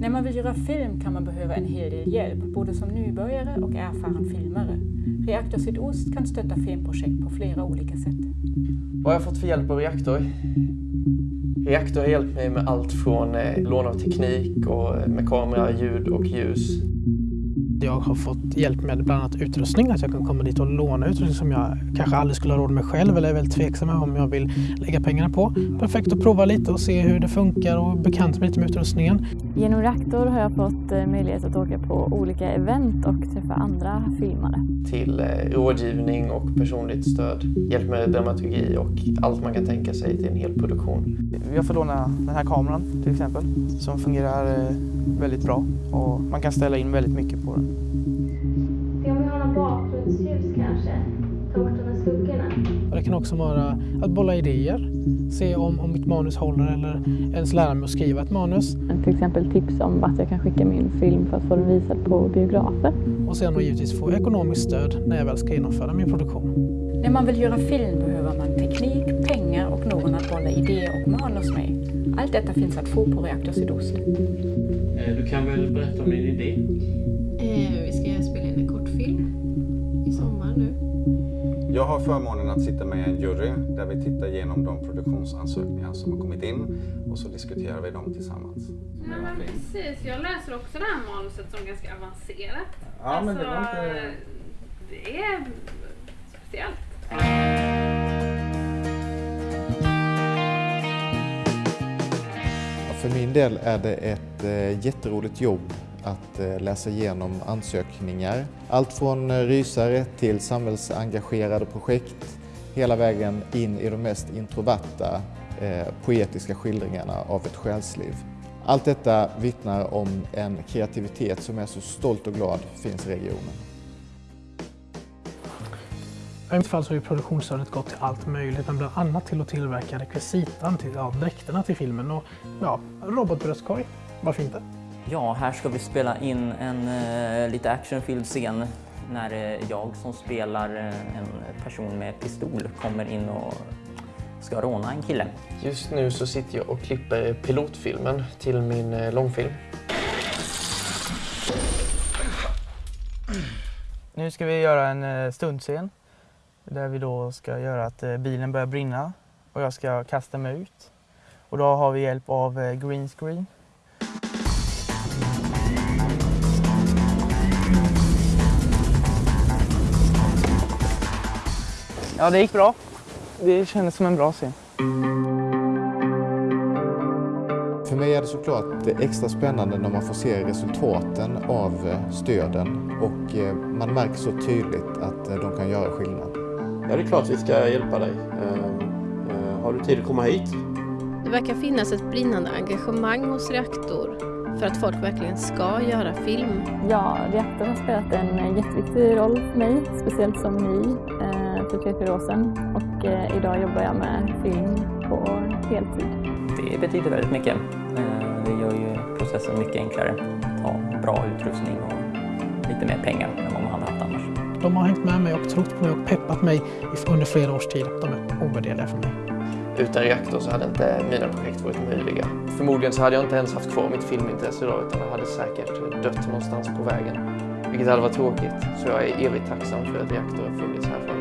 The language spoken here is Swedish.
När man vill göra film kan man behöva en hel del hjälp, både som nybörjare och erfaren filmare. Reaktor Sydost kan stötta filmprojekt på flera olika sätt. Vad har jag fått för hjälp av Reaktor? Reaktor har hjälpt mig med allt från eh, lån av teknik och eh, med kamera, ljud och ljus jag har fått hjälp med bland annat utrustning, att jag kan komma dit och låna utrustning som jag kanske aldrig skulle ha råd med själv eller är väldigt tveksam om jag vill lägga pengarna på. Perfekt att prova lite och se hur det funkar och bekant mig lite med utrustningen. Genom Reaktor har jag fått eh, möjlighet att åka på olika event och träffa andra filmare. Till eh, rådgivning och personligt stöd, hjälp med dramaturgi och allt man kan tänka sig till en hel produktion. Jag får låna den här kameran till exempel som fungerar eh, väldigt bra och man kan ställa in väldigt mycket på den. Bakgrundsljus kanske? Ta bort de här skuggorna. Det kan också vara att bolla idéer, se om, om mitt manus håller eller ens lära mig att skriva ett manus. Till exempel tips om vart jag kan skicka min film för att få den visad på biografer. Och sen då givetvis få ekonomiskt stöd när jag väl ska genomföra min produktion. När man vill göra film behöver man teknik, pengar och någon att bolla idéer och manus med. Allt detta finns att få på Reaktor Sydost. Eh, du kan väl berätta om din idé? Jag har förmånen att sitta med en jury där vi tittar igenom de produktionsansökningar som har kommit in och så diskuterar vi dem tillsammans. Ja, men precis. Jag läser också det här manuset som ganska avancerat. Ja, alltså, men det var inte... Det är speciellt. För min del är det ett eh, jätteroligt jobb att eh, läsa igenom ansökningar. Allt från eh, rysare till samhällsengagerade projekt hela vägen in i de mest introverta eh, poetiska skildringarna av ett själsliv. Allt detta vittnar om en kreativitet som är så stolt och glad finns i regionen. I mitt fall så har produktionsstödet gått till allt möjligt, men bland annat till att tillverka rekvisitan till ja, dräkterna till filmen och ja, robotbröstkorg. Varför inte? Ja, här ska vi spela in en uh, lite actionfylld scen när uh, jag som spelar uh, en person med pistol kommer in och ska råna en kille. Just nu så sitter jag och klipper pilotfilmen till min långfilm. Nu ska vi göra en stundscen där vi då ska göra att eh, bilen börjar brinna och jag ska kasta mig ut. Och då har vi hjälp av eh, green screen. Ja, det gick bra. Det kändes som en bra scen. För mig är det såklart extra spännande när man får se resultaten av eh, stöden och man märker så tydligt att de kan göra skillnad. Ja, det är klart vi ska hjälpa dig. Eh, har du tid att komma hit? Det verkar finnas ett brinnande engagemang hos Reaktor för att folk verkligen ska göra film. Ja, Reaktor har spelat en jätteviktig roll för mig, speciellt som ny eh, fyra år sedan. Och eh, idag jobbar jag med film på heltid. Det betyder väldigt mycket. Det gör ju processen mycket enklare. Ta bra utrustning och lite mer pengar än vad man hade haft annars. De har hängt med mig och trott på mig och peppat mig under flera års tid. De är ovärderliga för mig. Utan reaktor så hade inte mina projekt varit möjliga. Förmodligen så hade jag inte ens haft kvar mitt filmintresse idag utan jag hade säkert dött någonstans på vägen. Vilket hade varit tråkigt. Så jag är evigt tacksam för att reaktor har funnits här för mig.